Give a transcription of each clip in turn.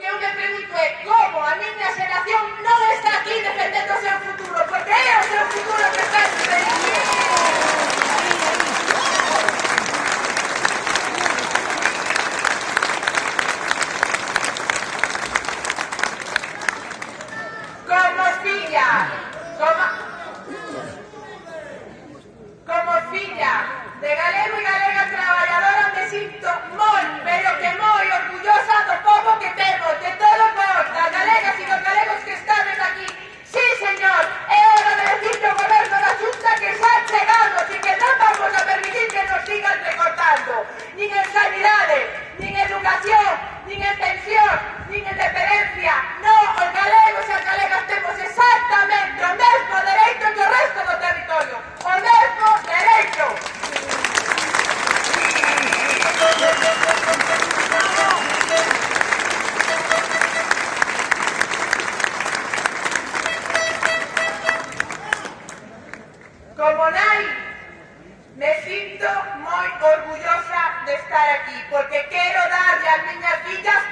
que eu me pregunto é como a miña xeración non está aquí defendendo o seu futuro, porque é o seu futuro que Como nai, me sinto moi orgullosa de estar aquí, porque quero darlle as miña fillas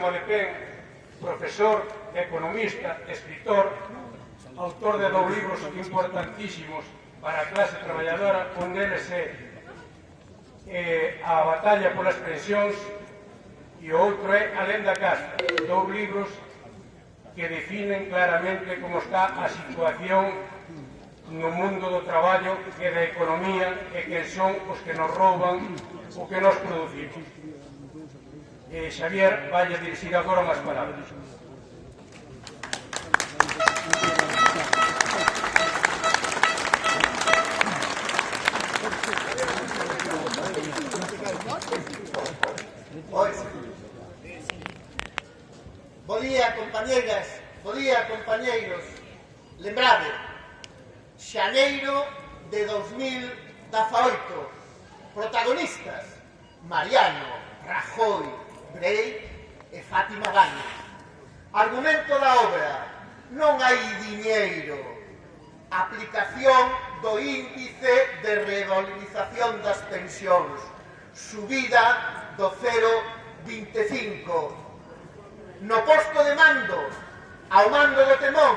Molepén, profesor, economista, escritor, autor de dous libros importantísimos para a clase traballadora, un deles é eh, a batalla polas pensións e o outro é a lenda casta, dous libros que definen claramente como está a situación no mundo do traballo e da economía e que son os que nos rouban o que nos producimos eh, Xavier vai a agora unhas palabras. Oi. Bo día, compañeras, bo día, compañeiros. Lembrade, xaneiro de 2018, protagonistas, Mariano, Rajoy, lei e Fátima Baños. Argumento da obra, non hai diñeiro. Aplicación do índice de revalorización das pensións, subida do 0,25. No posto de mando, ao mando do temón,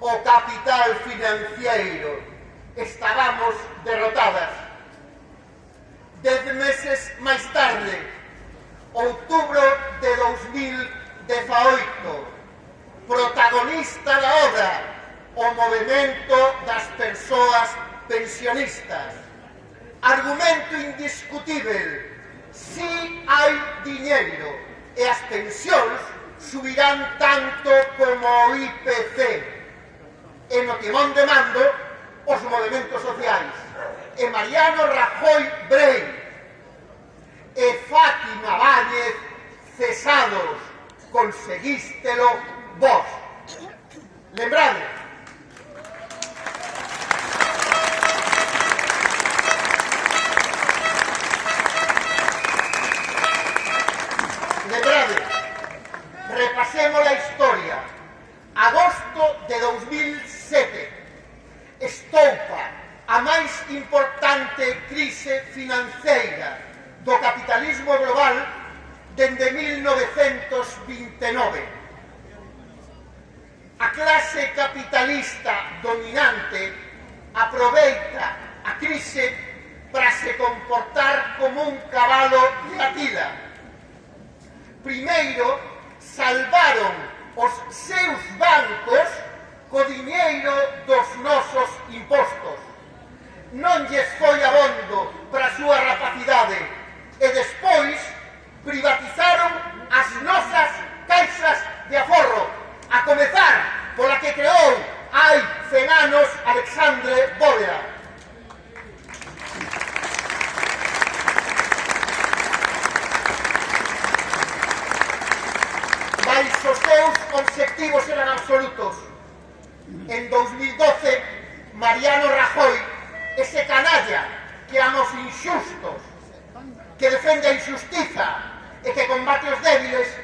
o capital financiero. Estábamos derrotadas. pensións subirán tanto como o IPC e no timón de mando os movimentos sociais. E Mariano Rajoy Brei e Fátima Báñez cesados conseguístelo vos. Lembrade? capitalismo global dende 1929. A clase capitalista dominante aproveita a crise para se comportar como un cabalo de atila. Primeiro, salvaron os seus bancos co diñeiro dos nosos impostos. Non lle consecutivos eran absolutos. En 2012, Mariano Rajoy, ese canalla que ama os inxustos, que defende a injustiza e que combate os débiles,